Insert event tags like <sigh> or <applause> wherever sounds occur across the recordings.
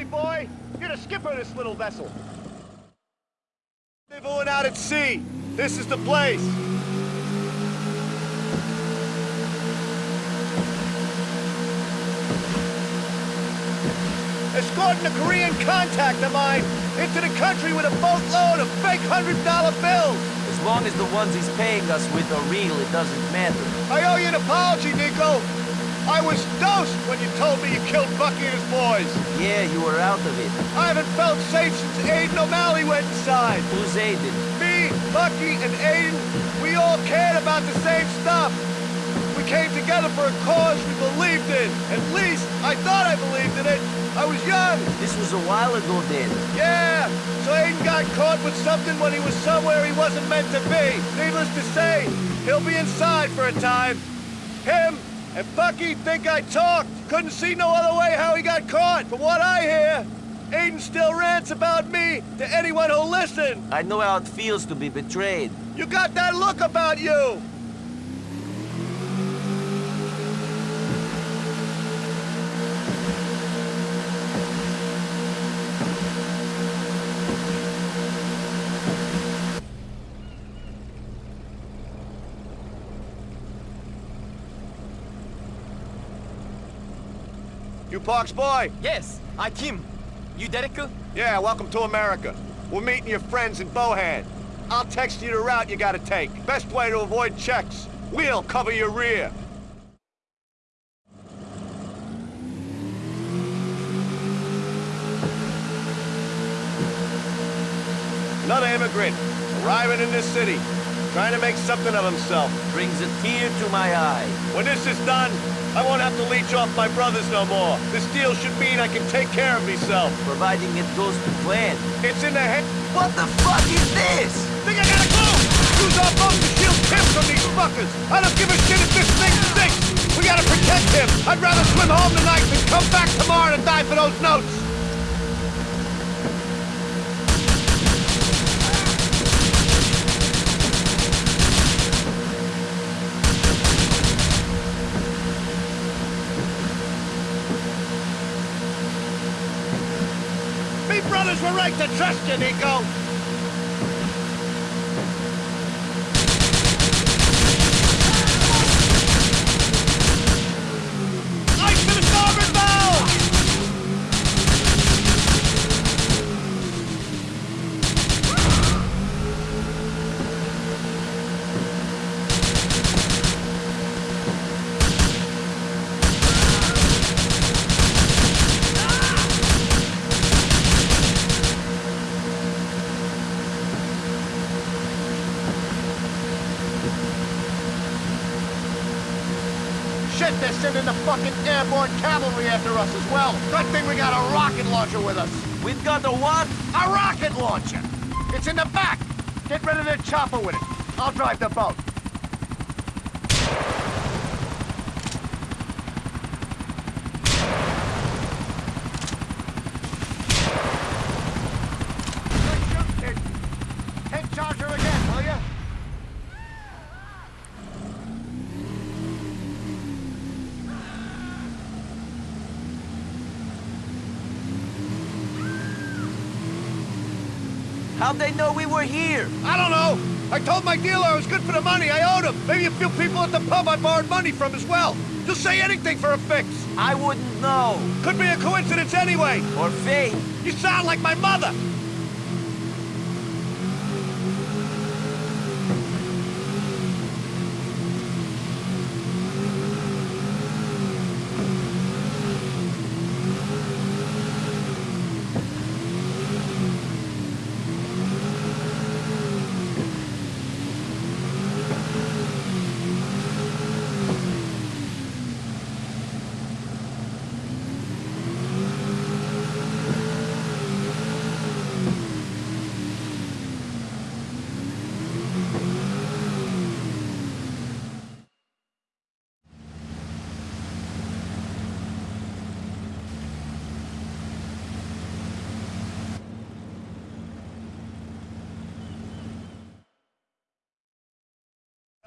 Get in the boat, me boy! You're the skipper of this little vessel. Nibbling out at sea. This is the place. Escorting a Korean contact of mine into the country with a boatload of fake $100 bills. As long as the ones he's paying us with are real, it doesn't matter. I owe you an apology, Nico. I was dosed when you told me you killed Bucky and his boys. Yeah, you were out of it. I haven't felt safe since Aiden O'Malley went inside. Who's Aiden? Me, Bucky, and Aiden, we all cared about the same stuff. We came together for a cause we believed in. At least, I thought I believed in it. I was young. This was a while ago then. Yeah, so Aiden got caught with something when he was somewhere he wasn't meant to be. Needless to say, he'll be inside for a time. Him and Bucky think I talked. Couldn't see no other way how he got caught. From what I hear, Aiden still rants about me to anyone who'll listen. I know how it feels to be betrayed. You got that look about you. Parks boy? Yes, I Kim. You Derek? Yeah, welcome to America. We're meeting your friends in Bohan. I'll text you the route you gotta take. Best way to avoid checks. We'll cover your rear. Another immigrant, arriving in this city, trying to make something of himself. Brings a tear to my eye. When this is done, I won't have to leech off my brothers no more. This deal should mean I can take care of myself. Providing it goes to plan. It's in the head. What the fuck is this? Think I got a clue? Use our boat to shield Tim from these fuckers. I don't give a shit if this thing stinks. We gotta protect him. I'd rather swim home tonight than come back tomorrow to die for those notes. Were to trust you, Nico. Us as well. Good thing we got a rocket launcher with us. We've got a what? A rocket launcher! It's in the back! Get rid of the chopper with it. I'll drive the boat. Good shoot, kid. Take charger again, will ya? How'd they know we were here? I don't know. I told my dealer I was good for the money. I owed him. Maybe a few people at the pub I borrowed money from as well. Just say anything for a fix. I wouldn't know. Could be a coincidence anyway. Or fate. You sound like my mother.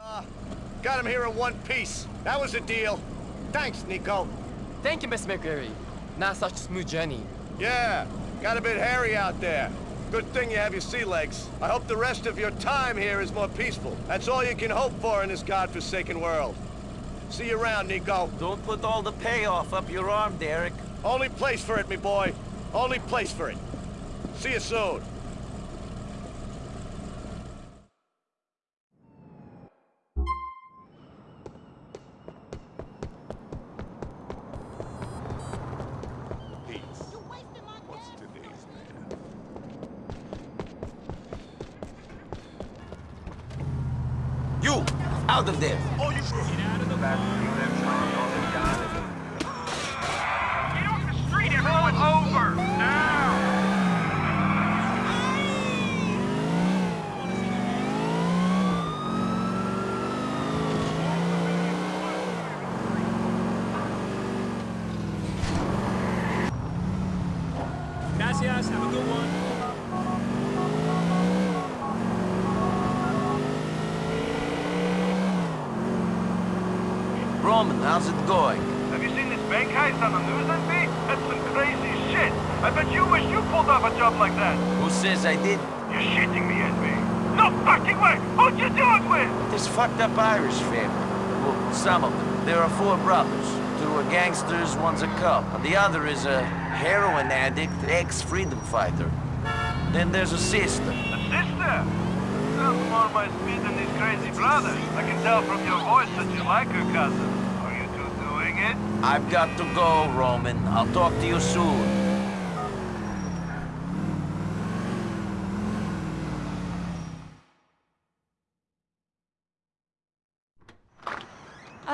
Uh, got him here in one piece. That was a deal. Thanks, Nico. Thank you, Miss McReary. Not such a smooth journey. Yeah, got a bit hairy out there. Good thing you have your sea legs. I hope the rest of your time here is more peaceful. That's all you can hope for in this godforsaken world. See you around, Nico. Don't put all the payoff up your arm, Derek. Only place for it, me boy. Only place for it. See you soon. What's today's man? You! Out of there! Oh, you... Get off the street, everyone! over! Now! Gracias, have a good one. Roman, how's it going? Have you seen this bank heist on the news, NB? That's some crazy shit! I bet you wish you pulled off a job like that! Who says I did? You're shitting me, NB! No fucking way! Who'd you do it with? Up Irish family. Well, some of them. There are four brothers. Two are gangsters, one's a cop, and the other is a heroin addict, ex-freedom fighter. Then there's a sister. A sister? Oh, Sounds more my speed than these crazy brothers. I can tell from your voice that you like her cousin. Are you two doing it? I've got to go, Roman. I'll talk to you soon.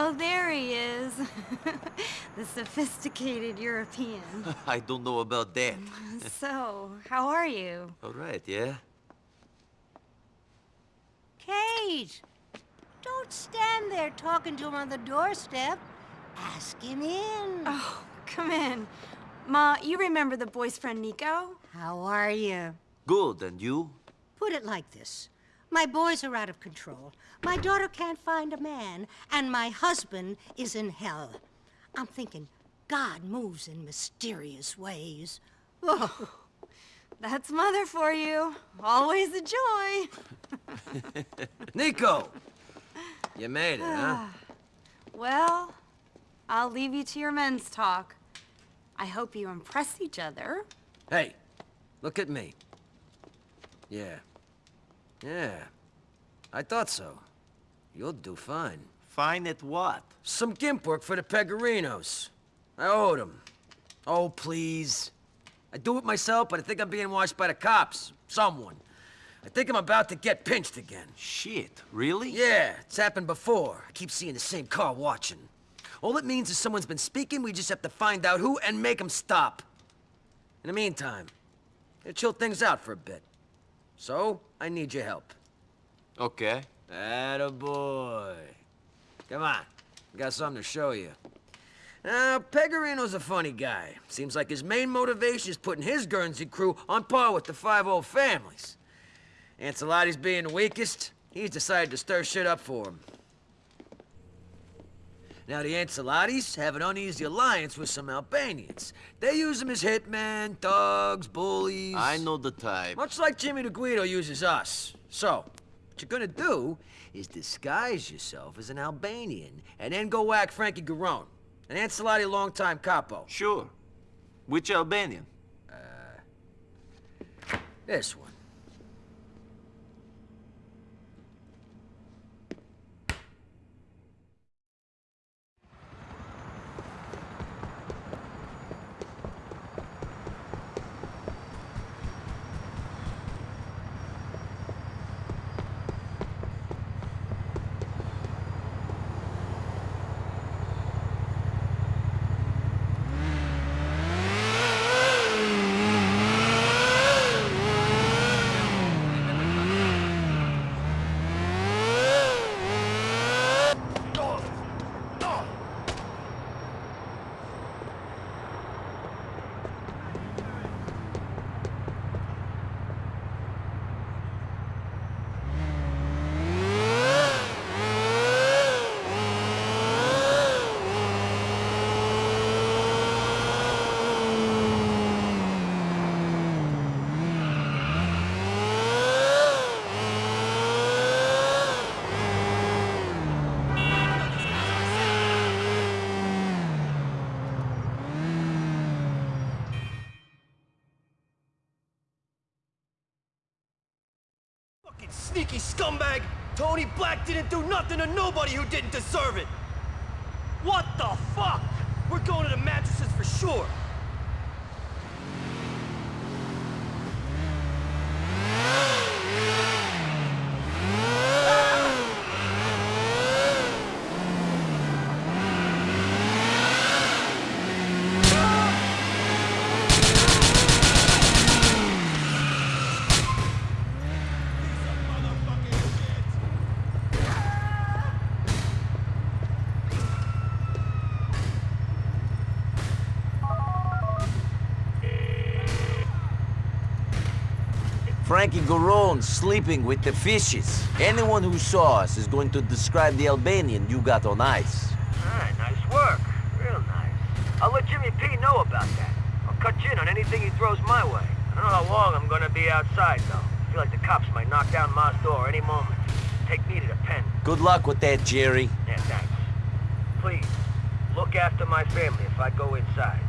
Oh, there he is. the sophisticated European. <laughs> I don't know about that. <laughs> so, how are you? All right, yeah? Kate! Don't stand there talking to him on the doorstep. Ask him in. Oh, come in. Ma, you remember the boy's friend Nico? How are you? Good, and you? Put it like this. My boys are out of control. My daughter can't find a man, and my husband is in hell. I'm thinking God moves in mysterious ways. Oh, That's mother for you. Always a joy. <laughs> Nico! You made it, huh? <sighs> Well, I'll leave you to your men's talk. I hope you impress each other. Hey, look at me. Yeah. Yeah. I thought so. You'll do fine. Fine at what? Some gimp work for the Pegorinos. I owed them. Oh, please. I do it myself, but I think I'm being watched by the cops. Someone. I think I'm about to get pinched again. Shit, really? Yeah, it's happened before. I keep seeing the same car watching. All it means is someone's been speaking, we just have to find out who and make them stop. In the meantime, it'll chill things out for a bit. So, I need your help. Okay. Attaboy. Come on, got something to show you. Now, Pegorino's a funny guy. Seems like his main motivation is putting his Guernsey crew on par with the five old families. Ancelotti's being the weakest, he's decided to stir shit up for him. Now, the Ancelottis have an uneasy alliance with some Albanians. They use them as hitmen, thugs, bullies... I know the type. Much like Jimmy the Guido uses us. So, what you're gonna do is disguise yourself as an Albanian and then go whack Frankie Garone, an Ancelotti longtime capo. Sure. Which Albanian? Uh, this one. Scumbag! Tony Black didn't do nothing to nobody who didn't deserve it! What the fuck? We're going to the mattresses for sure! Frankie Garone sleeping with the fishes. Anyone who saw us is going to describe the Albanian you got on ice. Alright, nice work. Real nice. I'll let Jimmy P know about that. I'll cut you in on anything he throws my way. I don't know how long I'm gonna be outside, though. I feel like the cops might knock down my door any moment. Take me to the pen. Good luck with that, Jerry. Yeah, thanks. Please, look after my family if I go inside.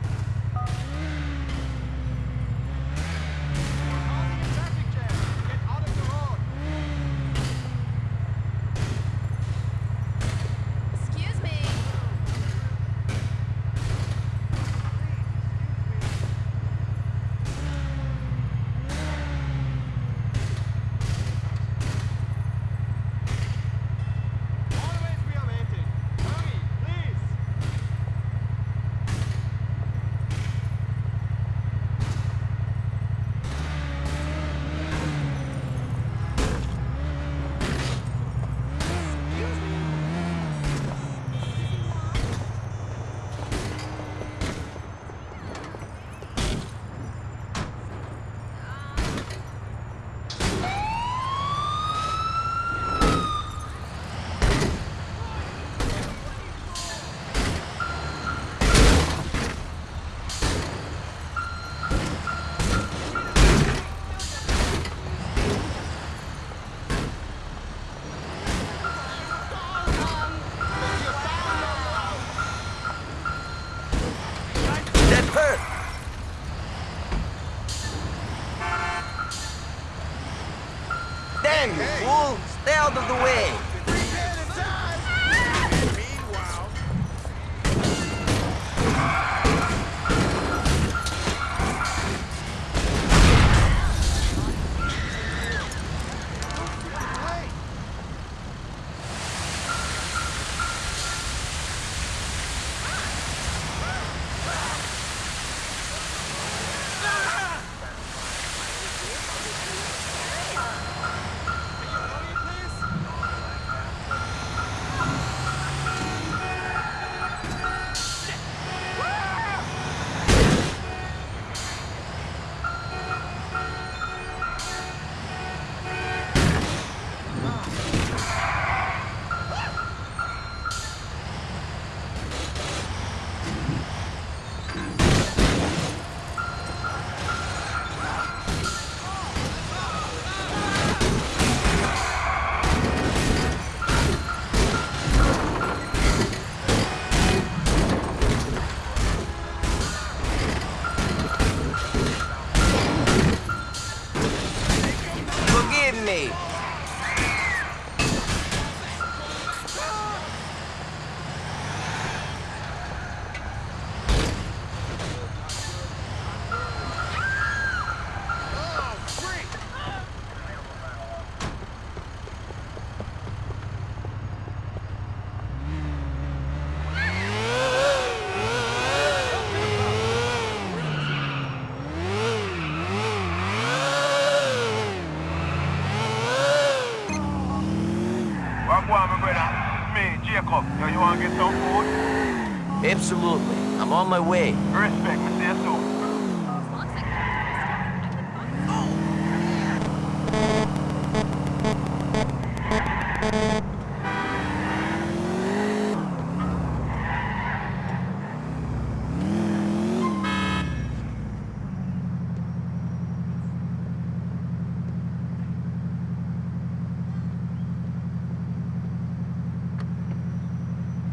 My way. Respect, me see.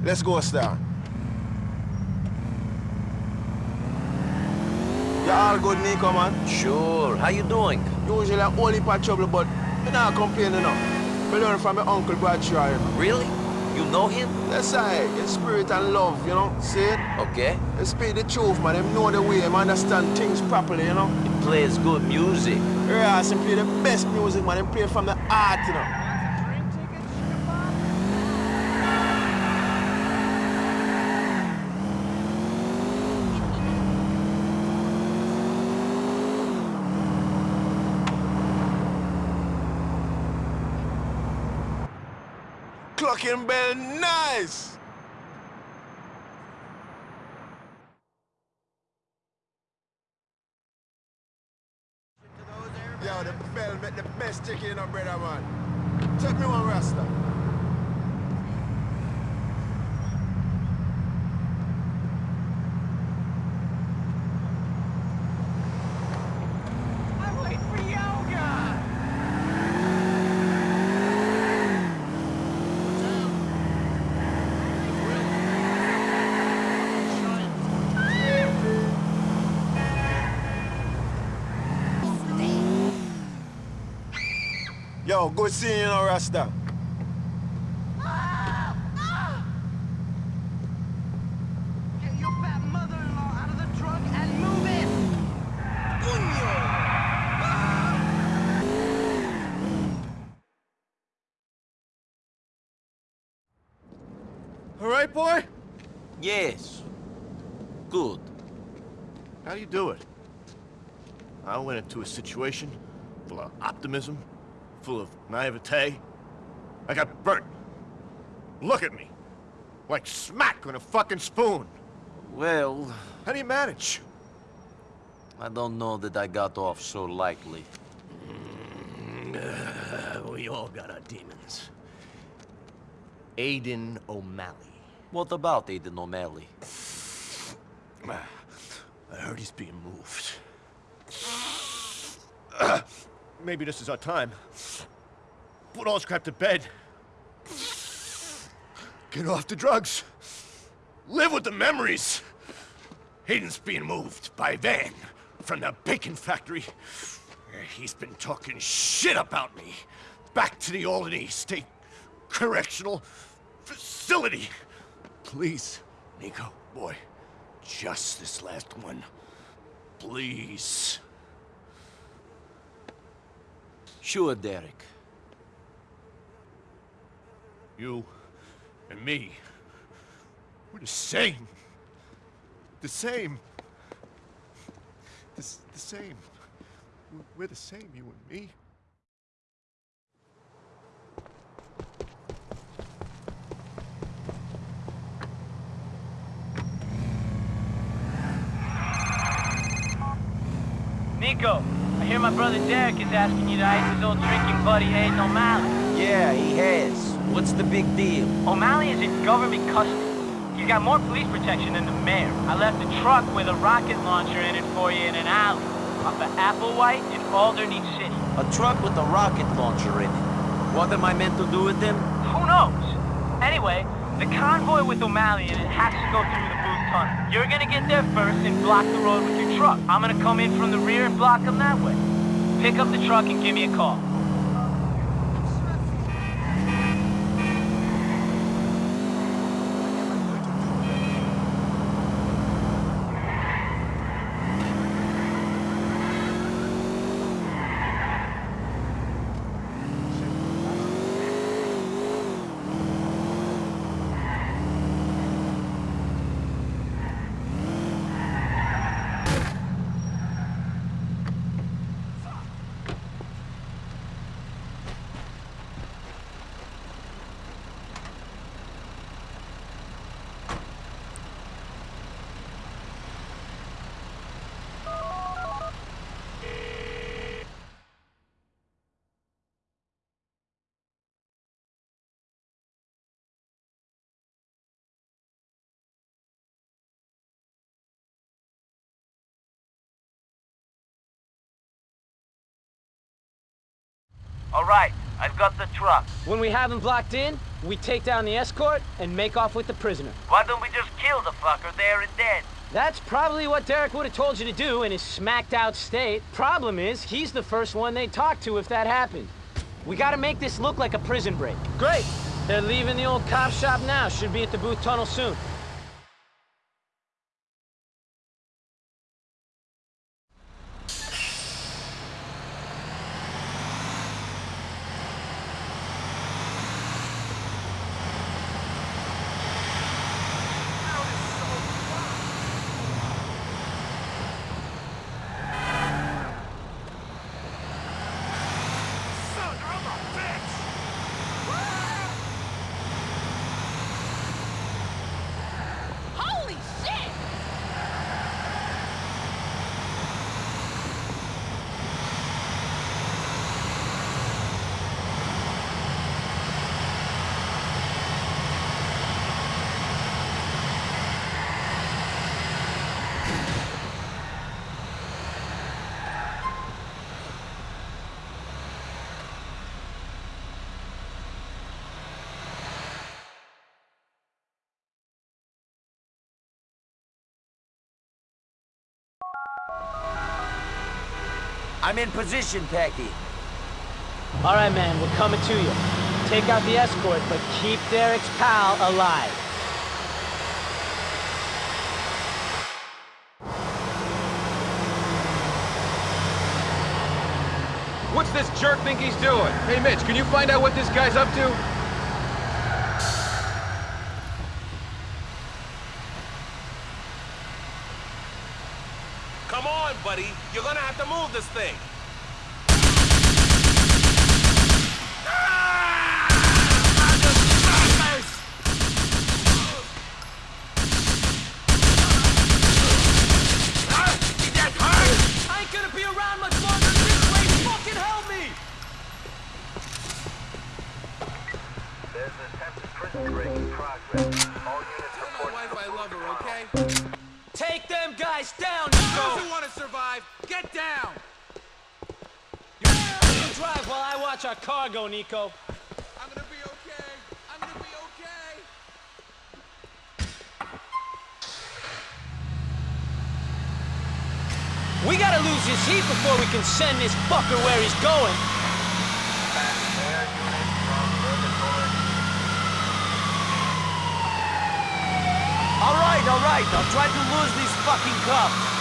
Let's go, Star. Good, Nico, man? Sure. How you doing? Usually whole heap of trouble, but Me not complain enough. Me learn from my uncle Bradshaw. you know. Really? You know him? Yes, I. In spirit and love, you know. See it? Okay. They speak the truth, man. Them know the way. Them understand things properly, you know. He plays good music. Yeah, them play the best music, man. Them play from the heart, you know. Cluckin' Bell, nice! Yo, the bell make the best chicken in a brother, man. Take me one rasta. Good seeing you, know, Rasta. Your fat mother-in-law out of the truck and move it! Ah. All right, boy? Yes. Good. How do you do it? I went into a situation full of optimism, full of naivete. I got burnt. Look at me. Like smack on a fucking spoon. Well, How do you manage? I don't know that I got off so lightly. <sighs> we all got our demons. Aiden O'Malley. What about Aiden O'Malley? <sighs> I heard he's being moved. Maybe this is our time. Put all this crap to bed. Get off the drugs. Live with the memories. Hayden's being moved by van from the bacon factory. He's been talking shit about me. Back to the Alderney State Correctional Facility. Please, Nico, boy, just this last one. Please. Sure, Derek. You and me. We're the same. The same. The, the same. We're- We're the same, you and me. Nico, I hear my brother Derek is asking you to ice his old drinking buddy Aiden O'Malley. Yeah, he has. What's the big deal? O'Malley is in government custody. He's got more police protection than the mayor. I left a truck with a rocket launcher in it for you in an alley off of Applewhite in Alderney City. A truck with a rocket launcher in it. What am I meant to do with them? Who knows? Anyway, the convoy with O'Malley in it has to go through the Booth Tunnel. You're gonna get there first and block the road with your truck. I'm gonna come in from the rear and block them that way. Pick up the truck and give me a call. All right, I've got the truck. When we have him blocked in, we take down the escort and make off with the prisoner. Why don't we just kill the fucker there and then? That's probably what Derek would have told you to do in his smacked out state. Problem is, he's the first one they talk to if that happened. We gotta make this look like a prison break. Great! They're leaving the old cop shop now. Should be at the Booth Tunnel soon. Holy shit! I'm in position, Packy. All right, man, we're coming to you. Take out the escort, but keep Derek's pal alive. What's this jerk think he's doing? Hey, Mitch, can you find out what this guy's up to? Come on, buddy. You're gonna have to move this thing. While I watch our cargo, Nico. I'm gonna be okay. I'm gonna be okay. We gotta lose his heat before we can send this fucker where he's going. air units from Purgatory. All right, all right. I'll try to lose these fucking cops.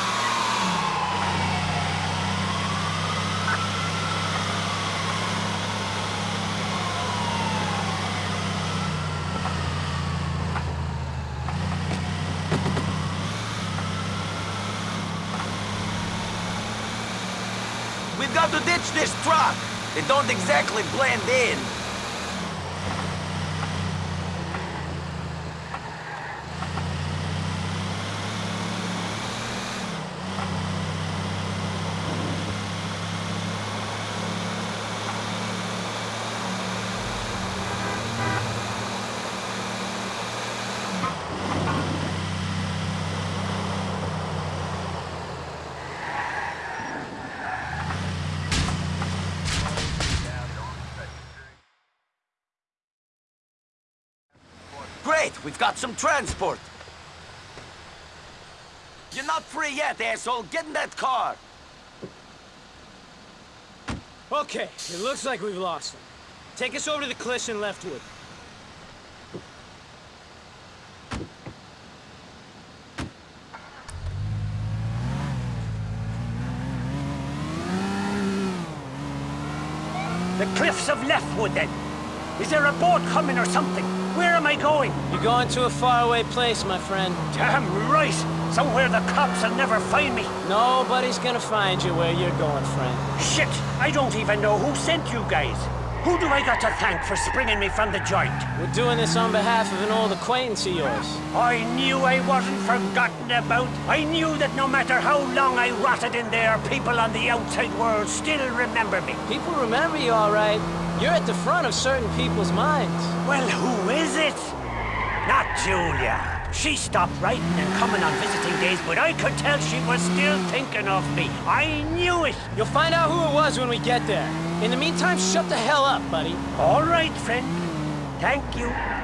We've got to ditch this truck. They don't exactly blend in. Great, we've got some transport. You're not free yet, asshole. Get in that car. Okay, it looks like we've lost him. Take us over to the cliffs in Leftwood. The cliffs of Leftwood, then. Is there a boat coming or something? Where am I going? You're going to a faraway place, my friend. Damn right! Somewhere the cops will never find me. Nobody's gonna find you where you're going, friend. Shit! I don't even know who sent you guys. Who do I got to thank for springing me from the joint? We're doing this on behalf of an old acquaintance of yours. I knew I wasn't forgotten about. I knew that no matter how long I rotted in there, people on the outside world still remember me. People remember you all right. You're at the front of certain people's minds. Well, who is it? Not Julia. She stopped writing and coming on visiting days, but I could tell she was still thinking of me. I knew it. You'll find out who it was when we get there. In the meantime, shut the hell up, buddy. All right, friend. Thank you.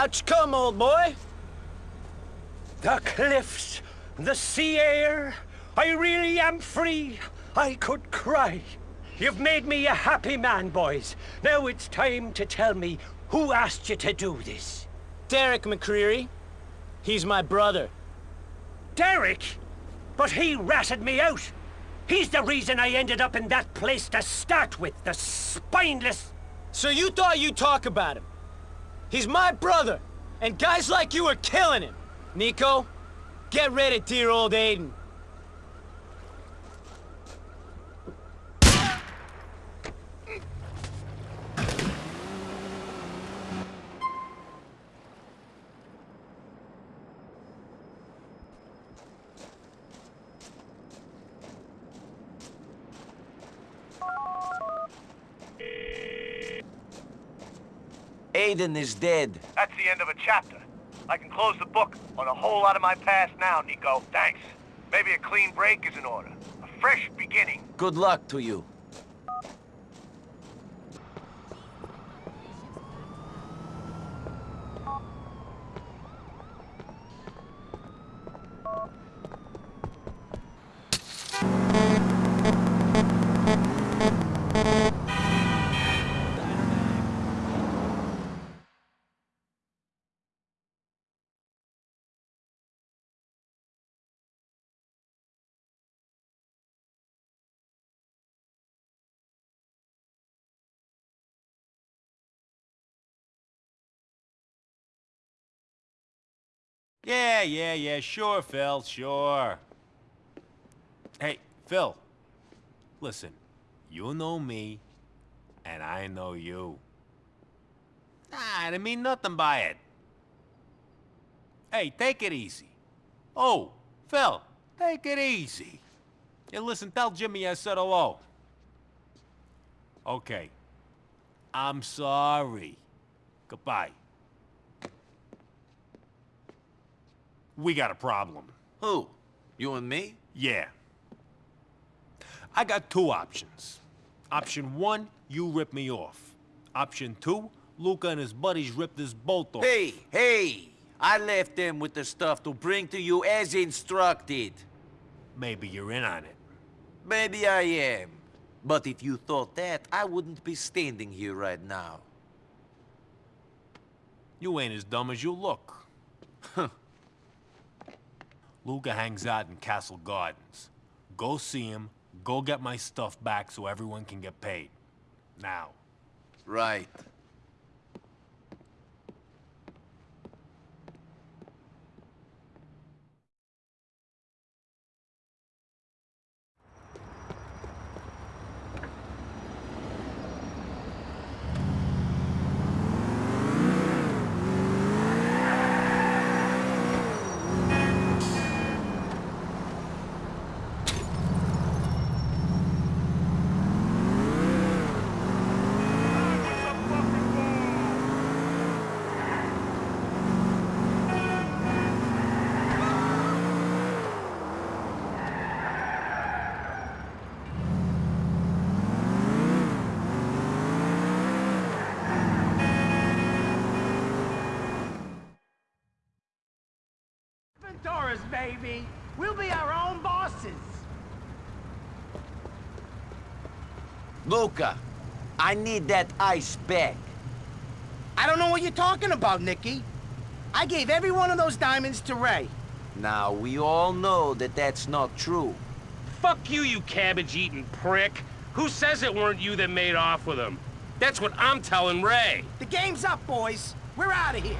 Out you come, old boy. The cliffs, the sea air. I really am free. I could cry. You've made me a happy man, boys. Now it's time to tell me who asked you to do this. Derek McReary. He's my brother. Derek? But he ratted me out. He's the reason I ended up in that place to start with, the spineless... So you thought you'd talk about him? He's my brother, and guys like you are killing him. Nico, get rid of dear old Aiden. Aiden is dead. That's the end of a chapter. I can close the book on a whole lot of my past now, Nico. Thanks. Maybe a clean break is in order. A fresh beginning. Good luck to you. Yeah, yeah, yeah, sure, Phil, sure. Hey, Phil, listen, you know me, and I know you. Nah, I didn't mean nothing by it. Hey, take it easy. Oh, Phil, take it easy. Hey, listen, tell Jimmy I said hello. Okay. I'm sorry. Goodbye. We got a problem. Who? You and me? Yeah. I got two options. Option one, you rip me off. Option two, Luca and his buddies rip this bolt off. Hey, hey! I left them with the stuff to bring to you as instructed. Maybe you're in on it. Maybe I am. But if you thought that, I wouldn't be standing here right now. You ain't as dumb as you look. <laughs> Luca hangs out in Castle Gardens. Go see him, go get my stuff back so everyone can get paid. Now. Right. Doris, baby. We'll be our own bosses. Luca, I need that ice back. I don't know what you're talking about, Nicky. I gave every one of those diamonds to Ray. Now, we all know that that's not true. Fuck you, you cabbage-eating prick. Who says it weren't you that made off with him? That's what I'm telling Ray. The game's up, boys. We're out of here.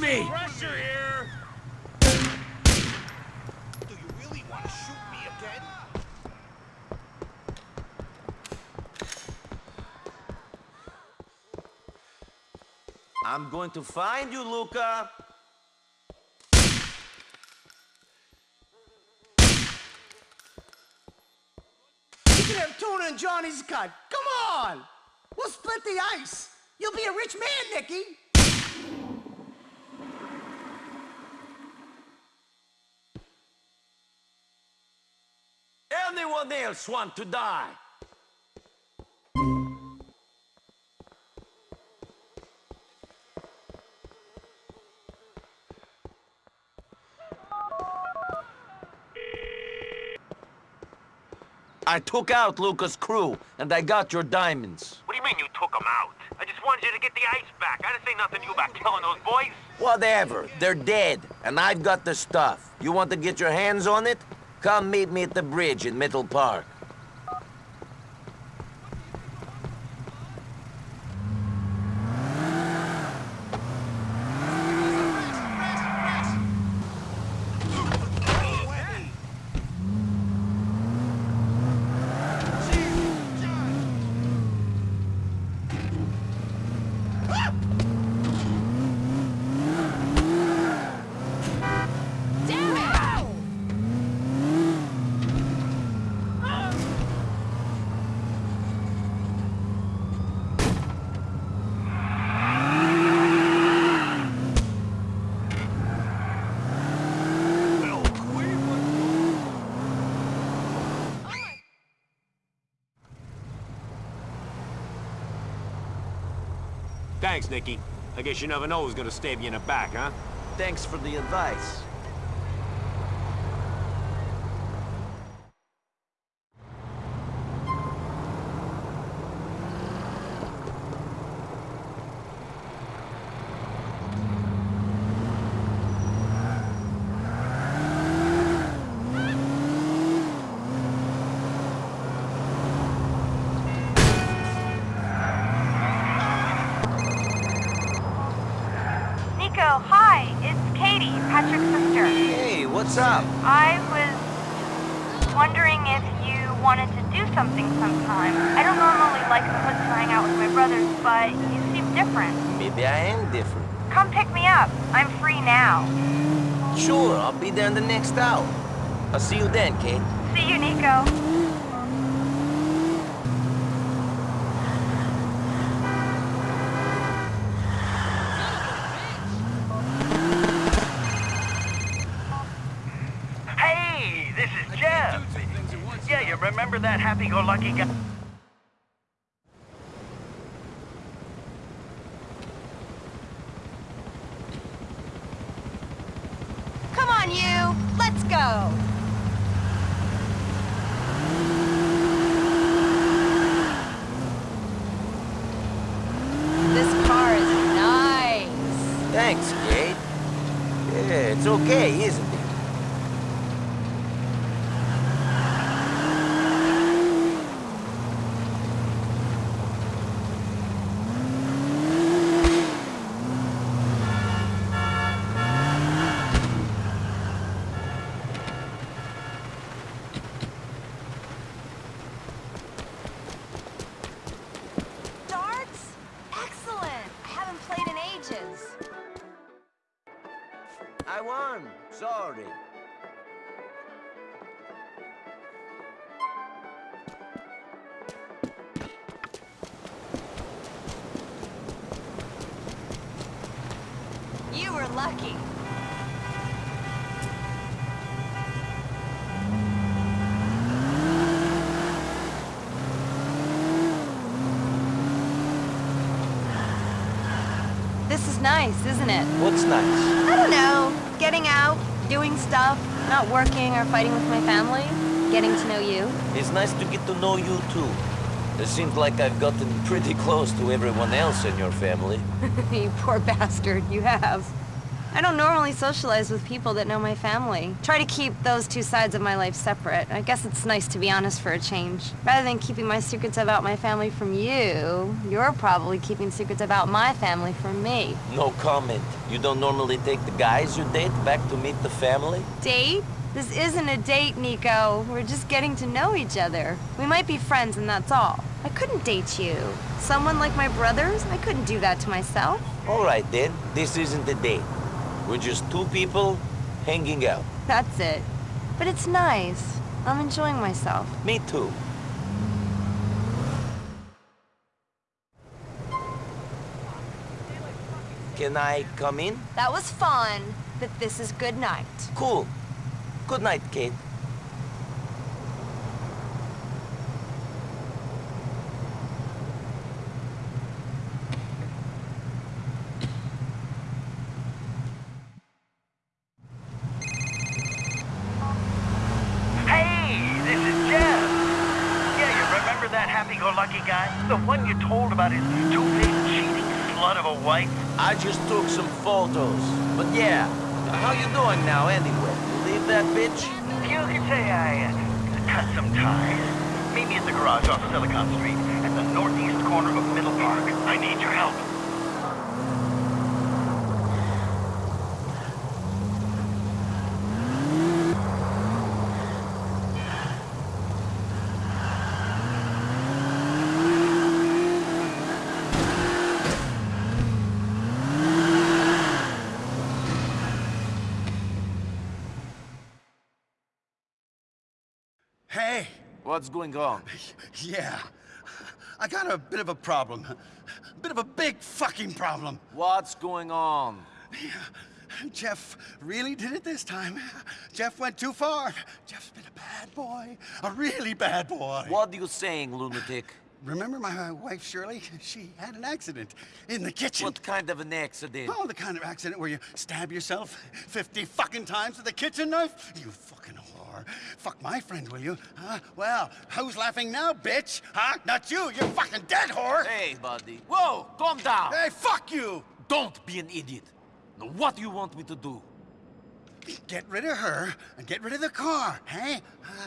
Push me! Pressure here. Do you really want to shoot me again? I'm going to find you, Luca. You can have tuna and Johnny's cut. Come on! We'll split the ice. You'll be a rich man, Nicky. Anyone else want to die? I took out Luca's crew, and I got your diamonds. What do you mean you took them out? I just wanted you to get the ice back. I didn't say nothing to you about killing those boys. Whatever, they're dead, and I've got the stuff. You want to get your hands on it? Come meet me at the bridge in Middle Park. Thanks, Nicky. I guess you never know who's gonna stab you in the back, huh? Thanks for the advice. Nico, hi. It's Katie, Patrick's sister. Hey, what's up? I was wondering if you wanted to do something sometime. I don't normally like the hood to hang out with my brothers, but you seem different. Maybe I am different. Come pick me up. I'm free now. Sure, I'll be there in the next hour. I'll see you then, Kate. See you, Nico. Hey, this is Jeff. Yeah, you remember that happy-go-lucky guy? This is nice, isn't it? What's nice? I don't know. Getting out, doing stuff, Not working or fighting with my family. Getting to know you. It's nice to get to know you too. It seems like I've gotten pretty <laughs> close to everyone else in your family. <laughs> you poor bastard, you have. I don't normally socialize with people that know my family. Try to keep those two sides of my life separate. I guess it's nice to be honest for a change. Rather than keeping my secrets about my family from you, you're probably keeping secrets about my family from me. No comment. You don't normally take the guys you date back to meet the family? Date? This isn't a date, Nico. We're just getting to know each other. We might be friends and that's all. I couldn't date you. Someone like my brothers? I couldn't do that to myself. All right then, this isn't a date. We're just two people hanging out. That's it. But it's nice. I'm enjoying myself. Me too. Can I come in? That was fun, but this is good night. Cool. Good night, Kate. Hey, this is Jeff. Yeah, you remember that happy-go-lucky guy? The one you told about his two-faced cheating slut of a wife? I just took some photos. But yeah, how you doing now anyway? You leave that bitch? You could say I uh, cut some ties. Meet me at the garage off Silicon Street at the northeast corner of Middle Park. I need your help. Hey, What's going on? yeah. I got a bit of a problem. A bit of a big fucking problem. What's going on? Yeah. Jeff really did it this time. Jeff went too far. Jeff's been a bad boy. A really bad boy. What are you saying, lunatic? Remember my wife, Shirley? She had an accident in the kitchen. What kind of an accident? Oh, the kind of accident where you stab yourself 50 fucking times with a kitchen knife? You fucking Fuck my friend, will you? Huh? Well, who's laughing now, bitch? Huh? Not you. You're fucking dead, whore. Hey, buddy. Whoa, calm down. Hey, fuck you. Don't be an idiot. Now, what do you want me to do? Get rid of her and get rid of the car, hey?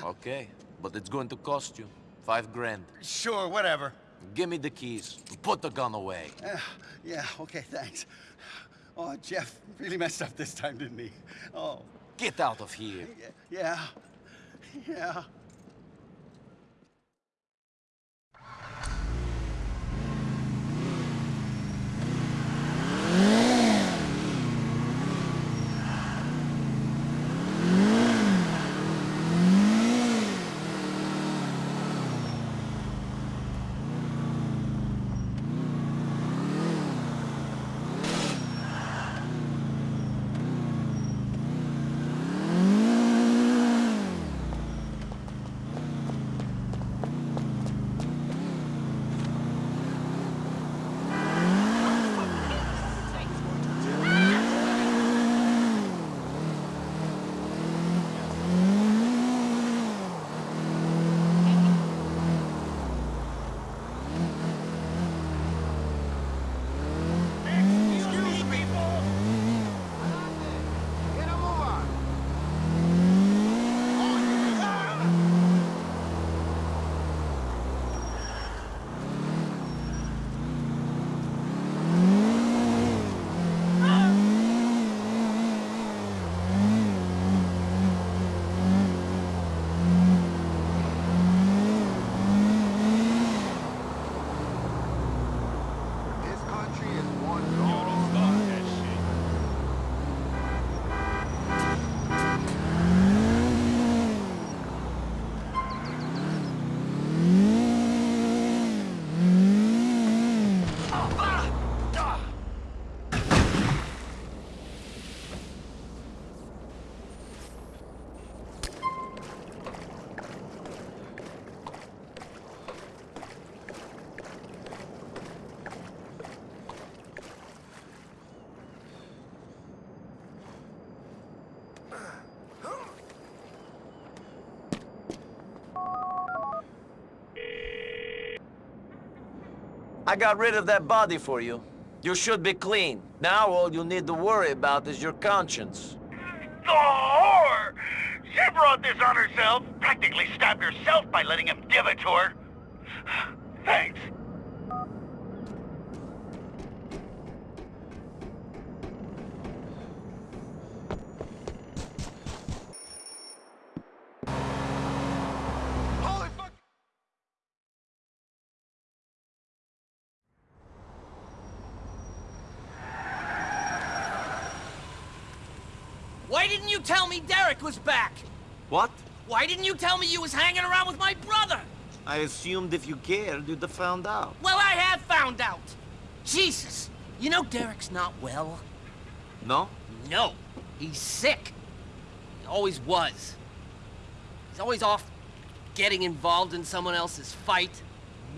Okay, but it's going to cost you. Five grand. Sure, whatever. Give me the keys. Put the gun away. Uh, yeah, okay, thanks. Oh, Jeff really messed up this time, didn't he? Oh. Get out of here. Yeah yeah. Yeah. I got rid of that body for you. You should be clean. Now all you need to worry about is your conscience. The whore! She brought this on herself. Practically stabbed herself by letting him give it to her. <sighs> Thanks. Why didn't you tell me Derek was back? What? Why didn't you tell me you was hanging around with my brother? I assumed if you cared, you'd have found out. Well, I have found out. Jesus. You know Derek's not well? No? No. He's sick. He always was. He's always off getting involved in someone else's fight,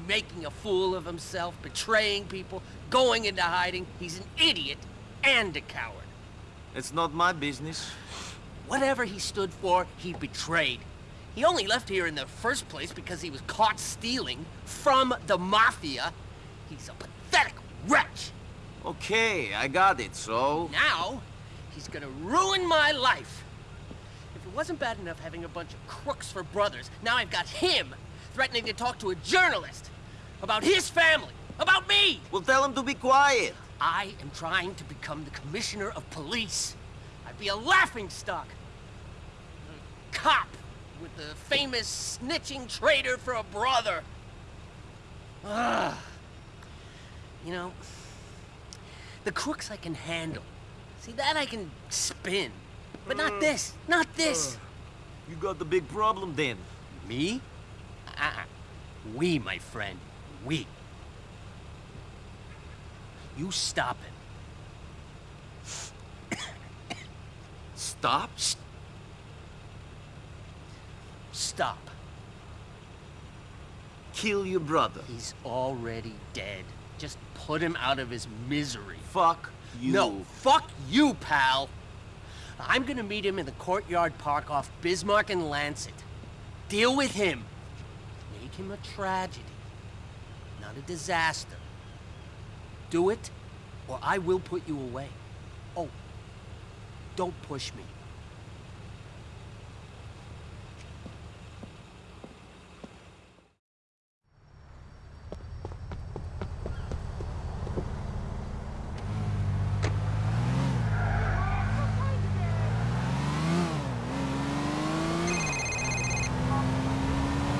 making a fool of himself, betraying people, going into hiding. He's an idiot and a coward. It's not my business. Whatever he stood for, he betrayed. He only left here in the first place because he was caught stealing from the Mafia. He's a pathetic wretch. Okay, I got it, so... Now, he's gonna ruin my life. If it wasn't bad enough having a bunch of crooks for brothers, now I've got him threatening to talk to a journalist about his family, about me. Well, tell him to be quiet. I am trying to become the commissioner of police. I'd be a laughing stock. A cop with the famous snitching traitor for a brother. Ah. You know, the crooks I can handle. See, that I can spin. But not this, not this. You got the big problem then. Me? Uh-uh. We, my friend. We. You stop him. Stop? Stop. Kill your brother. He's already dead. Just put him out of his misery. Fuck you. No, fuck you, pal. I'm gonna meet him in the Courtyard Park off Bismarck and Lancet. Deal with him. Make him a tragedy, not a disaster. Do it, or I will put you away. Oh, don't push me.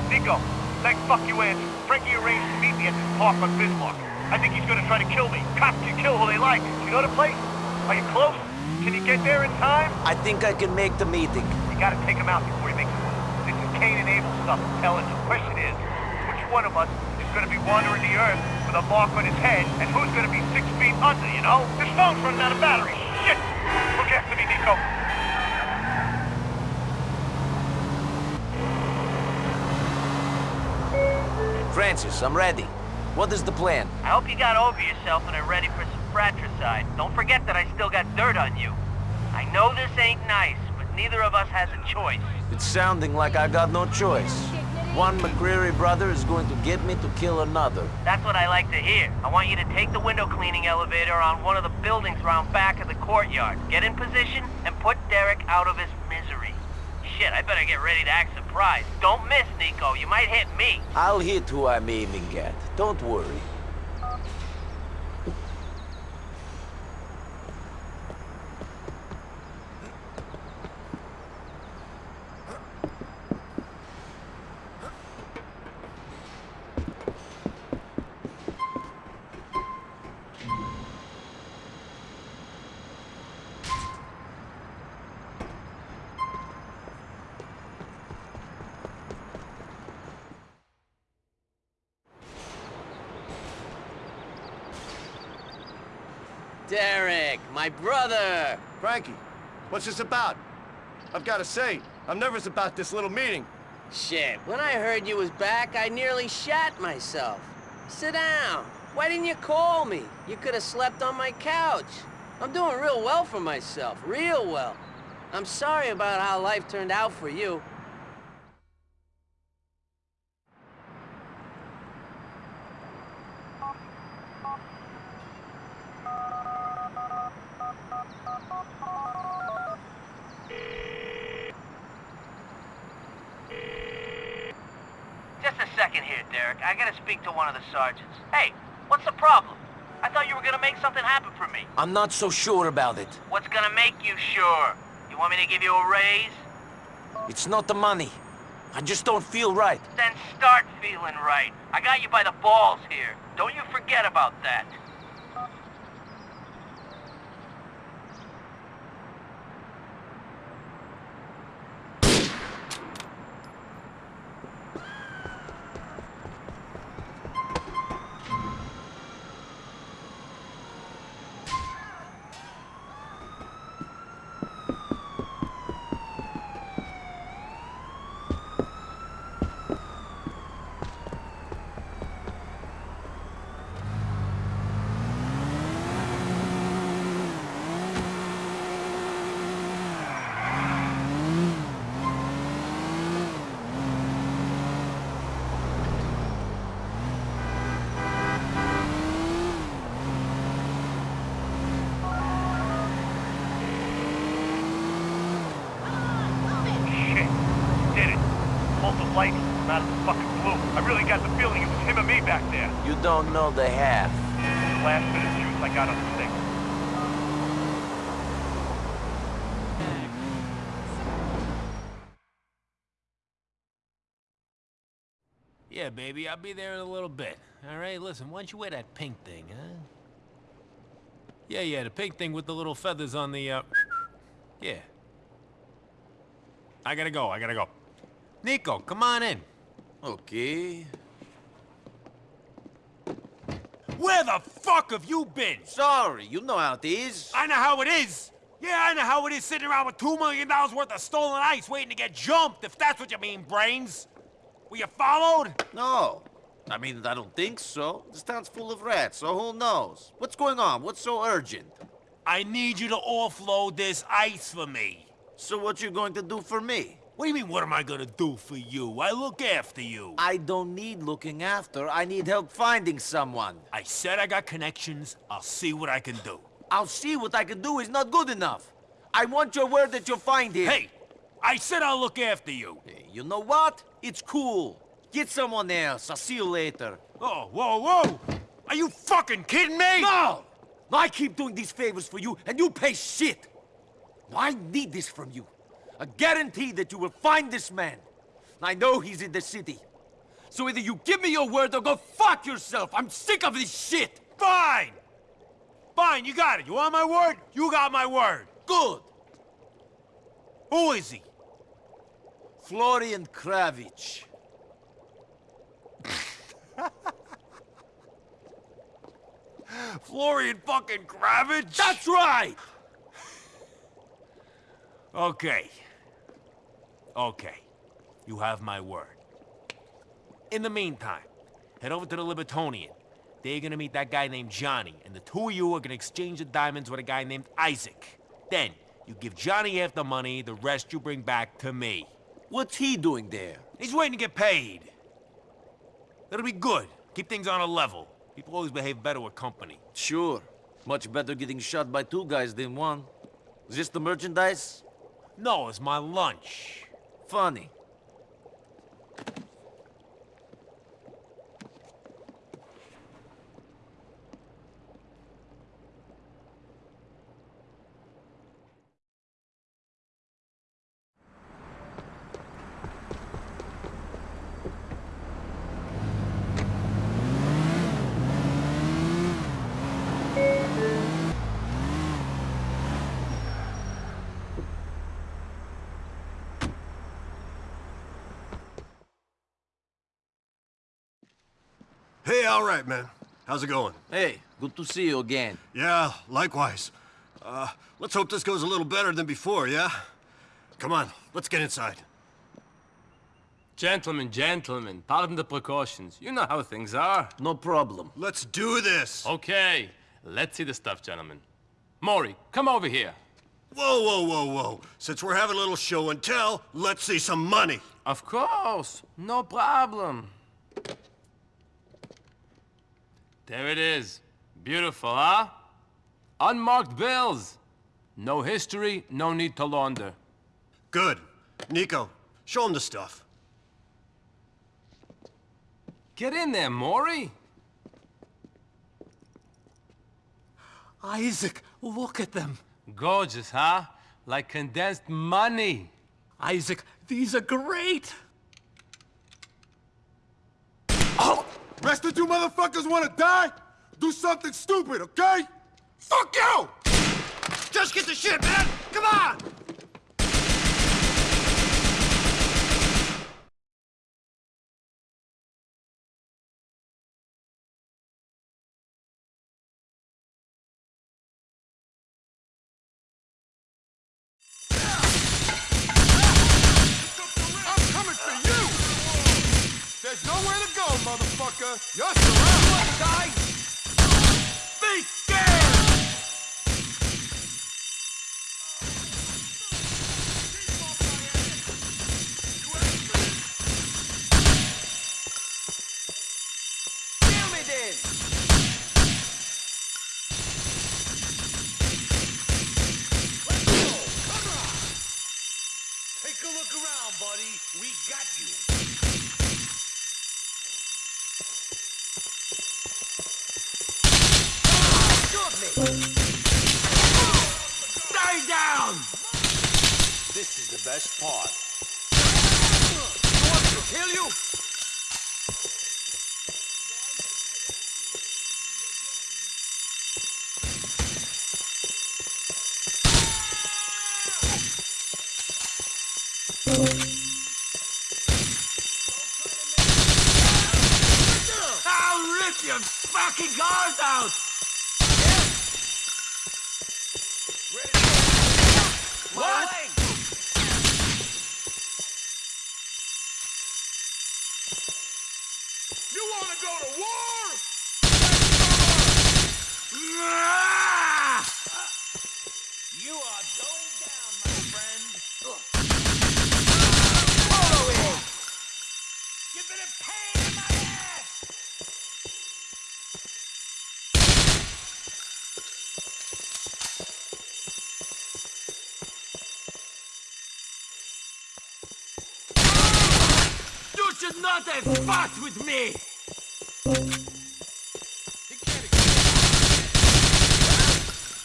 Nico, thanks fuck you answered. Frankie arranged to meet me at this park on Bismarck. I think he's gonna try to kill me. Cops can kill who they like. You know the place? Are you close? Can you get there in time? I think I can make the meeting. You gotta take him out before he makes it. This is Cain and Abel stuff, I'm telling you. Question is, which one of us is gonna be wandering the earth with a mark on his head, and who's gonna be six feet under, you know? This phone's running out of battery. Shit! Look after me, Nico. Francis, I'm ready. What is the plan? I hope you got over yourself and are ready for some fratricide. Don't forget that I still got dirt on you. I know this ain't nice, but neither of us has a choice. It's sounding like I got no choice. One McReary brother is going to get me to kill another. That's what I like to hear. I want you to take the window cleaning elevator on one of the buildings around back of the courtyard. Get in position and put Derek out of his misery. Shit, I better get ready to act surprised. Don't miss, Nico. You might hit me. I'll hit who I'm aiming at. Don't worry. Derek, my brother. Frankie, what's this about? I've got to say, I'm nervous about this little meeting. Shit, when I heard you was back, I nearly shat myself. Sit down. Why didn't you call me? You could have slept on my couch. I'm doing real well for myself, real well. I'm sorry about how life turned out for you. second here, Derek. I gotta speak to one of the sergeants. Hey, what's the problem? I thought you were gonna make something happen for me. I'm not so sure about it. What's gonna make you sure? You want me to give you a raise? It's not the money. I just don't feel right. Then start feeling right. I got you by the balls here. Don't you forget about that. Shit. Did it. Pulled the light from out of the fucking blue. I really got the feeling it was him and me back there. You don't know the half. The Last bit of juice I got on the stick. Yeah, baby, I'll be there in a little bit. All right, listen, why don't you wear that pink thing, huh? Yeah, yeah, the pink thing with the little feathers on the, uh... Yeah. I gotta go, I gotta go. Nico, come on in. Okay. Where the fuck have you been? Sorry, you know how it is. I know how it is. Yeah, I know how it is sitting around with two million dollars worth of stolen ice waiting to get jumped, if that's what you mean, brains. Were you followed? No. I mean, I don't think so. This town's full of rats, so who knows? What's going on? What's so urgent? I need you to offload this ice for me. So what you going to do for me? What do you mean, what am I gonna do for you? I look after you. I don't need looking after. I need help finding someone. I said I got connections. I'll see what I can do. I'll see what I can do is not good enough. I want your word that you'll find him. Hey, I said I'll look after you. Hey, you know what? It's cool. Get someone else. I'll see you later. Oh, whoa, whoa! Are you fucking kidding me? No! I keep doing these favors for you, and you pay shit. I need this from you. A guarantee that you will find this man. I know he's in the city. So either you give me your word or go fuck yourself. I'm sick of this shit. Fine! Fine, you got it. You want my word? You got my word. Good. Who is he? Florian Cravic. <laughs> Florian fucking Cravic? That's right! Okay. Okay. You have my word. In the meantime, head over to the Libertonian. They're gonna meet that guy named Johnny, and the two of you are gonna exchange the diamonds with a guy named Isaac. Then, you give Johnny half the money, the rest you bring back to me. What's he doing there? He's waiting to get paid. That'll be good. Keep things on a level. People always behave better with company. Sure. Much better getting shot by two guys than one. Is this the merchandise? No, it's my lunch. Funny. Hey, all right, man. How's it going? Hey, good to see you again. Yeah, likewise. Uh, let's hope this goes a little better than before, yeah? Come on, let's get inside. Gentlemen, gentlemen, pardon the precautions. You know how things are. No problem. Let's do this! Okay, let's see the stuff, gentlemen. Maury, come over here. Whoa, whoa, whoa, whoa. Since we're having a little show and tell, let's see some money. Of course, no problem. There it is. Beautiful, huh? Unmarked bills. No history, no need to launder. Good. Nico, show him the stuff. Get in there, Maury. Isaac, look at them. Gorgeous, huh? Like condensed money. Isaac, these are great. Rest of you motherfuckers wanna die? Do something stupid, okay? Fuck you! Just get the shit, man! Come on! America, you're surrounded. with me!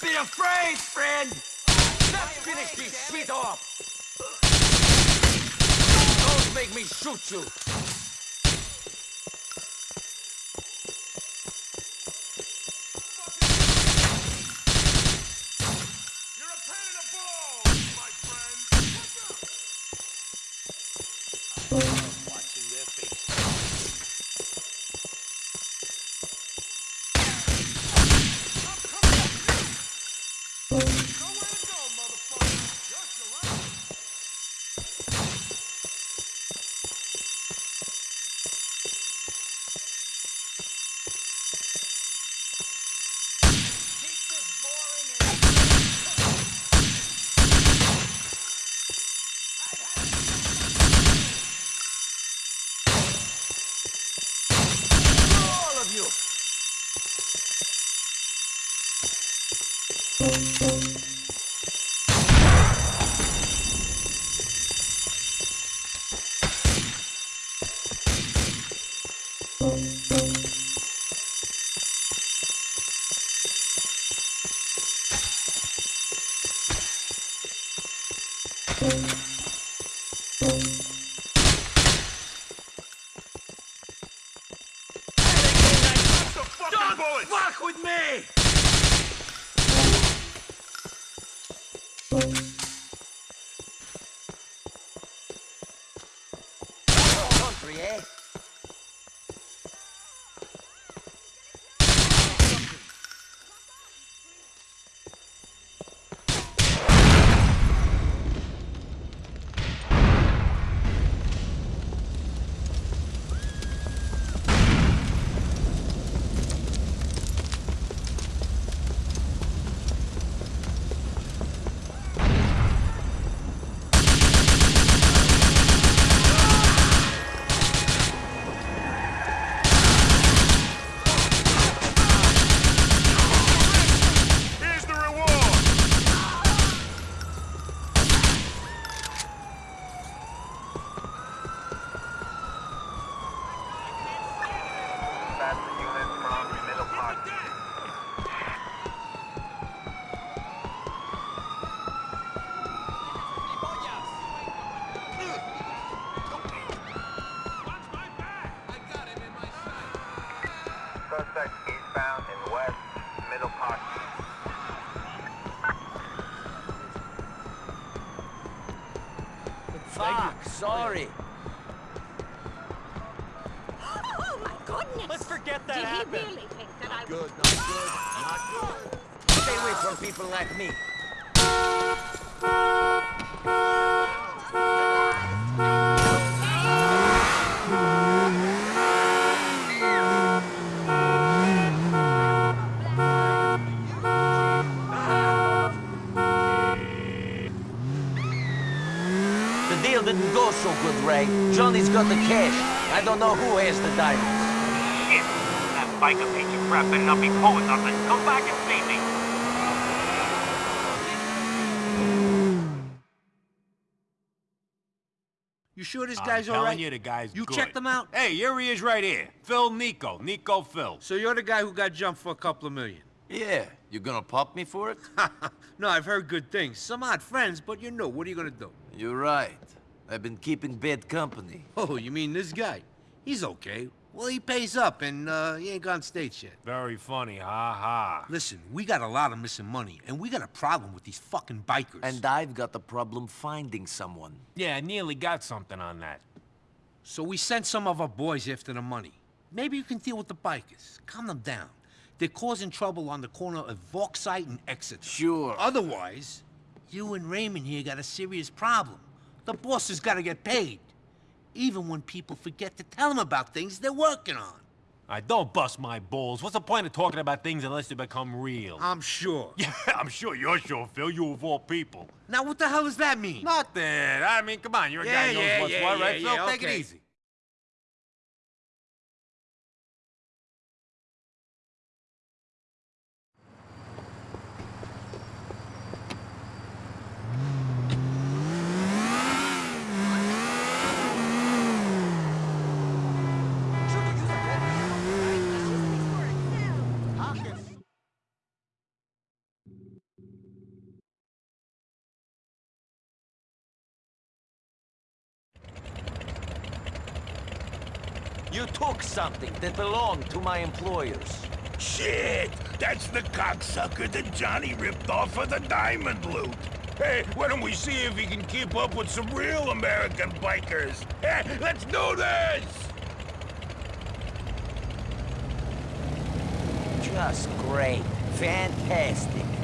Be afraid, friend! Let's finish this shit off! Don't make me shoot you! Sorry. Oh my goodness! Let's forget that Did happened. he really think that I Good, not good, not good. Stay away from people like me. Deal didn't so good, Ray. Johnny's got the cash. I don't know who has the diamonds. Shit! That biker piece of crap better not be pulling nothing. Come back and see me. You sure this I'm guy's all telling right? you, the guy's You good. checked him out? Hey, here he is right here. Phil Nico. Nico Phil. So you're the guy who got jumped for a couple of million? Yeah, you gonna pop me for it? <laughs> no, I've heard good things. Some odd friends, but you know, what are you gonna do? You're right. I've been keeping bad company. Oh, you mean this guy? He's okay. Well, he pays up, and uh, he ain't gone states yet. Very funny, ha ha. Listen, we got a lot of missing money, and we got a problem with these fucking bikers. And I've got the problem finding someone. Yeah, I nearly got something on that. So we sent some of our boys after the money. Maybe you can deal with the bikers. Calm them down. They're causing trouble on the corner of Vauxhall and Exeter. Sure. Otherwise, you and Raymond here got a serious problem. The boss has got to get paid. Even when people forget to tell him about things they're working on. I don't bust my balls. What's the point of talking about things unless they become real? I'm sure. <laughs> Yeah, I'm sure you're sure, Phil. You of all people. Now, what the hell does that mean? Nothing. I mean, come on. You're a Yeah, guy who knows yeah, what's yeah, what, yeah, right, Phil? yeah, Take okay. it easy. You took something that belonged to my employers. Shit! That's the cocksucker that Johnny ripped off for the diamond loot. Hey, why don't we see if he can keep up with some real American bikers? Hey, let's do this! Just great. Fantastic.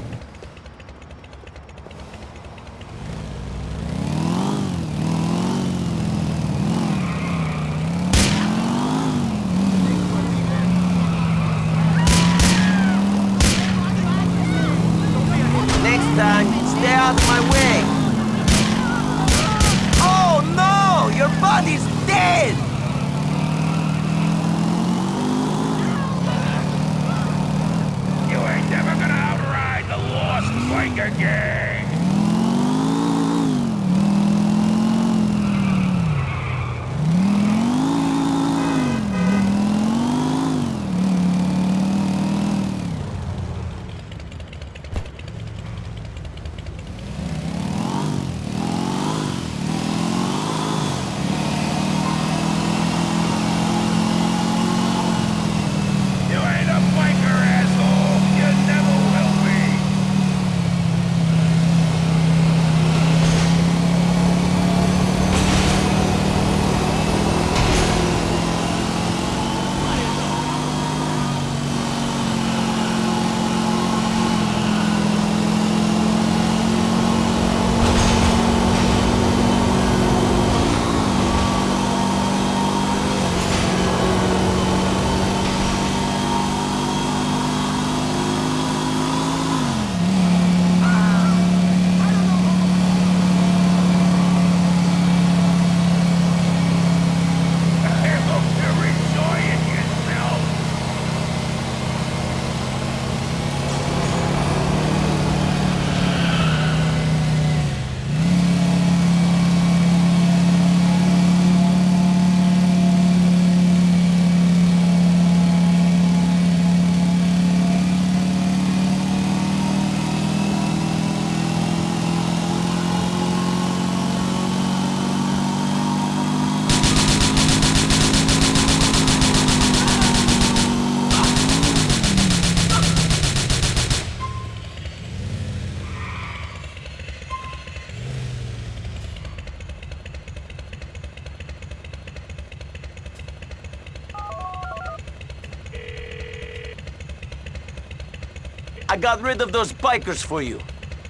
Got rid of those bikers for you.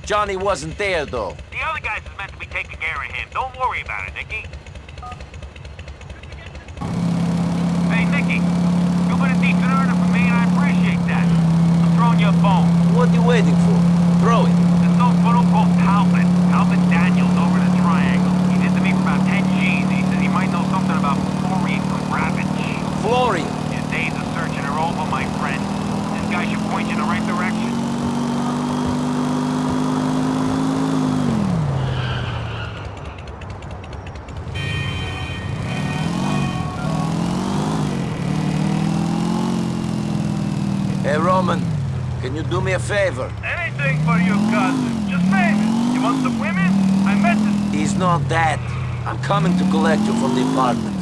Johnny wasn't there, though. The other guys is meant to be taking care of him. Don't worry about it, Nicky. Hey, Nicky. You've been a decent earner for me, and I appreciate that. I'm throwing you a bone. What are you waiting for? Throw it. There's no photo called Talbot. Talbot Daniels over the Triangle. He did to me for about 10 G's, he says he might know something about Florian Cravic. Florian? Your days of searching are over, my friend. This guy should point you in the right direction. Favor? Anything for you, cousin. Just name it. You want some women? I met this... He's not that. I'm coming to collect you from the apartment.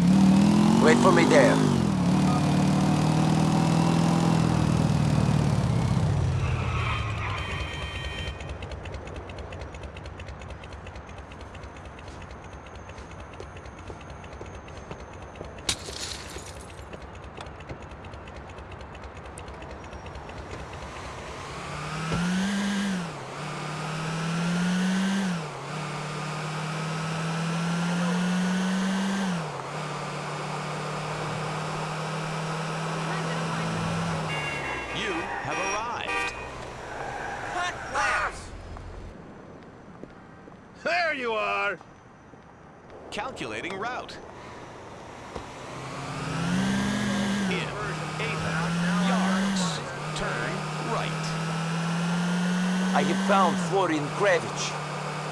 Wait for me there. You have arrived. Cut glass! There you are! Calculating route. In eight yards. Turn right. I have found Florian Cravic.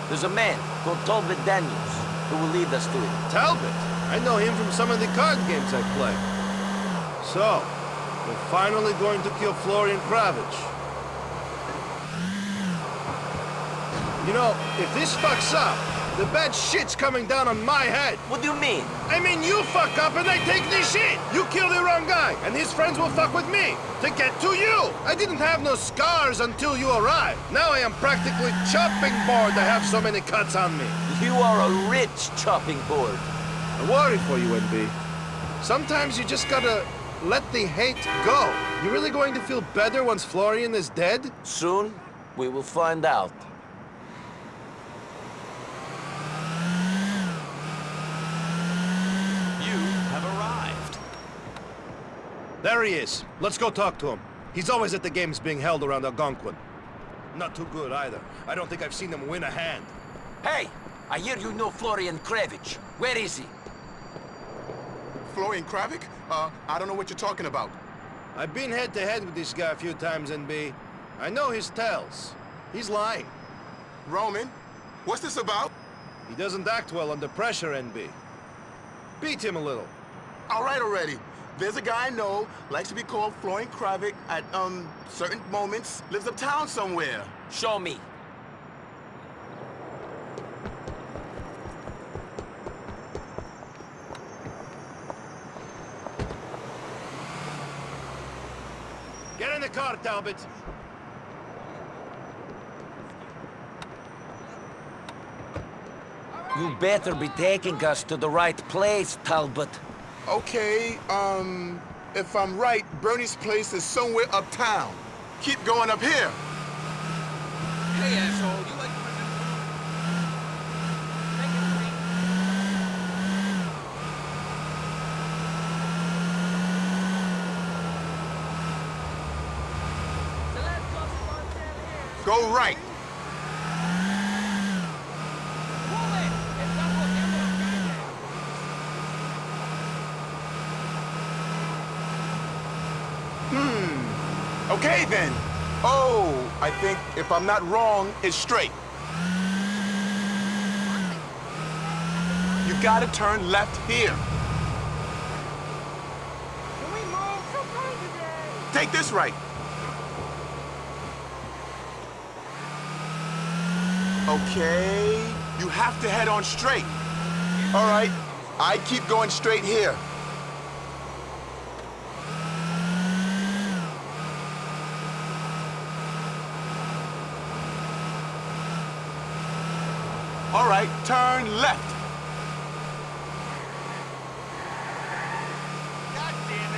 There's a man called Talbot Daniels who will lead us to it. Talbot? I know him from some of the card games I play. So, we're finally going to kill Florian Cravic. You know, if this fucks up, the bad shit's coming down on my head. What do you mean? I mean, you fuck up and I take the shit. You kill the wrong guy, and his friends will fuck with me to get to you. I didn't have no scars until you arrived. Now I am practically chopping board to have so many cuts on me. You are a rich chopping board. I worry for you, NB. Sometimes you just gotta let the hate go. You really going to feel better once Florian is dead? Soon, we will find out. You have arrived. There he is. Let's go talk to him. He's always at the games being held around Algonquin. Not too good either. I don't think I've seen him win a hand. Hey, I hear you know Florian Cravic. Where is he? Florian Cravic? Uh, I don't know what you're talking about. I've been head-to-head -head with this guy a few times, NB. I know his tells. He's lying. Roman, what's this about? He doesn't act well under pressure, NB. Beat him a little. All right already. There's a guy I know, likes to be called Florian Cravic at, um, certain moments, lives uptown somewhere. Show me. The car, Talbot. You better be taking us to the right place, Talbot. Okay, um, if I'm right, Bernie's place is somewhere uptown. Keep going up here. Hey, asshole, Right. Hmm. Okay then. Oh, I think if I'm not wrong, it's straight. You gotta turn left here. Take this right. Okay, you have to head on straight. All right, I keep going straight here. All right, turn left.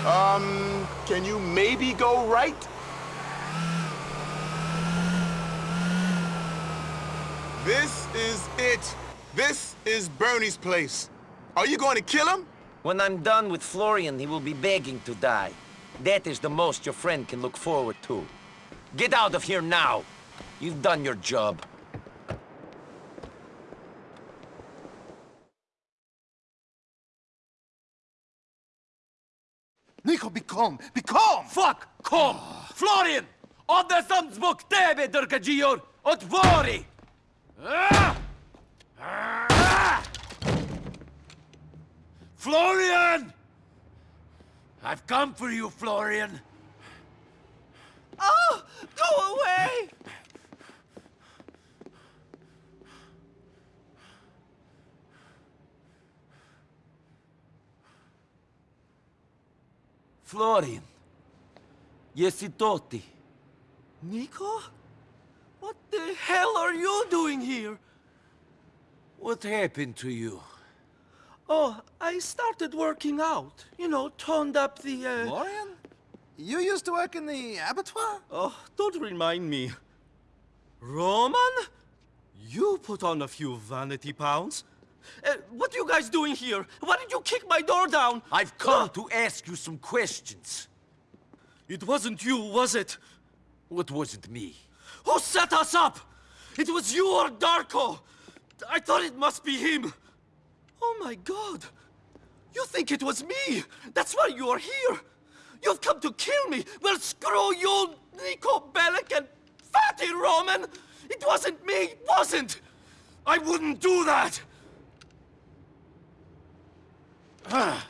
Um, can you maybe go right? This is it. This is Bernie's place. Are you going to kill him? When I'm done with Florian, he will be begging to die. That is the most your friend can look forward to. Get out of here now! You've done your job. Niko, be calm! Be calm! Fuck! Calm! Ah. Florian! Oddesam zbog tebe, Drkađior! Otvori! Ah! Ah! Florian! I've come for you, Florian. Oh, go away! Florian. Jesi to ti? Niko? What the hell are you doing here? What happened to you? Oh, I started working out. You know, toned up the, uh... You used to work in the abattoir? Oh, don't remind me. Roman? You put on a few vanity pounds. Uh, what are you guys doing here? Why did you kick my door down? I've come to ask you some questions. It wasn't you, was it? What wasn't me? Who set us up? It was you or Darko. I thought it must be him. Oh my god. You think it was me? That's why you are here. You've come to kill me. Well, screw you, Niko Bellic and Fatty Roman. It wasn't me, it wasn't. I wouldn't do that. Ah.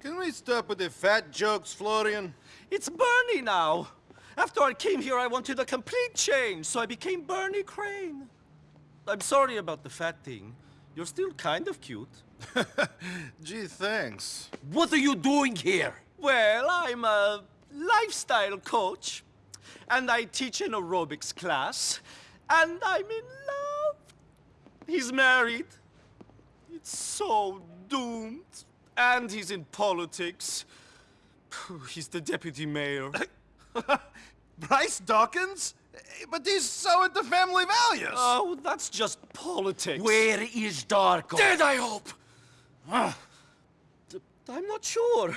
Can we stop with the fat jokes, Florian? It's Bernie now. After I came here, I wanted a complete change, so I became Bernie Crane. I'm sorry about the fat thing. You're still kind of cute. <laughs> Gee, thanks. What are you doing here? Well, I'm a lifestyle coach, and I teach an aerobics class, and I'm in love. He's married. It's so doomed. And he's in politics. He's the deputy mayor. <laughs> Bryce Dawkins? But he's so into family values. Oh, that's just politics. Where is Darko? Dead, I hope. Ah, I'm not sure.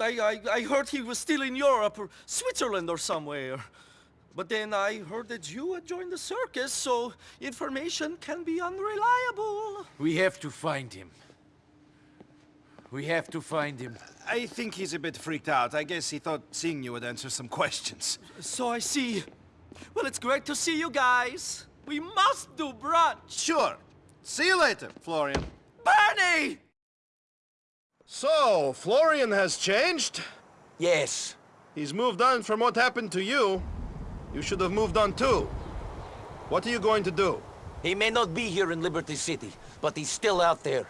I, I, I heard he was still in Europe or Switzerland or somewhere. But then I heard that you had joined the circus, so information can be unreliable. We have to find him. We have to find him. I think he's a bit freaked out. I guess he thought seeing you would answer some questions. So I see. Well, it's great to see you guys. We must do brunch. Sure. See you later, Florian. Bernie! So, Florian has changed? Yes. He's moved on from what happened to you. You should have moved on too. What are you going to do? He may not be here in Liberty City, but he's still out there.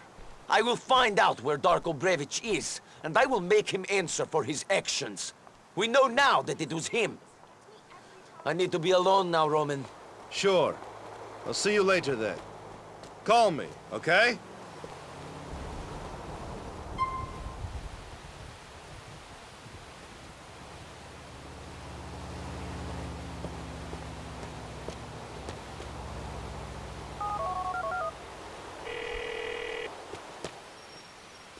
I will find out where Darko Brevic is, and I will make him answer for his actions. We know now that it was him. I need to be alone now, Roman. Sure. I'll see you later then. Call me, okay?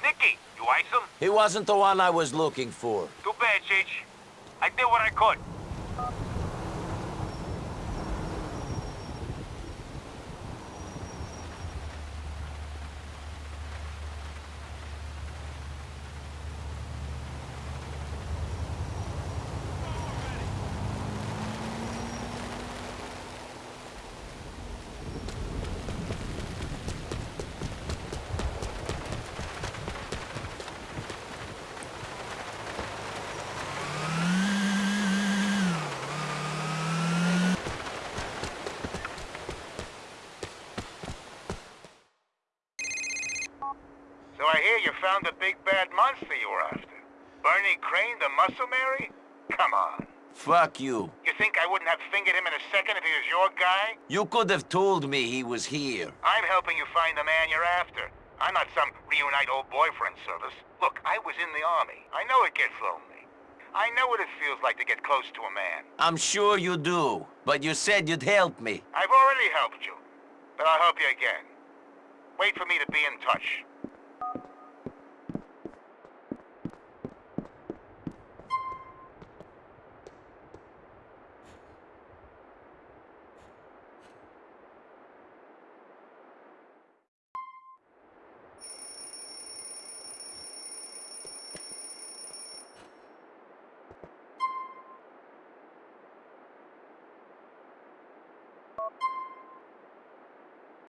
Nicky, you ice him? He wasn't the one I was looking for. Too bad, Cheech. I did what I could. So I hear you found the big bad monster you were after. Bernie Crane, the muscle Mary? Come on. Fuck you. You think I wouldn't have fingered him in a second if he was your guy? You could have told me he was here. I'm helping you find the man you're after. I'm not some reunite old boyfriend service. Look, I was in the army. I know it gets lonely. I know what it feels like to get close to a man. I'm sure you do, but you said you'd help me. I've already helped you, but I'll help you again. Wait for me to be in touch.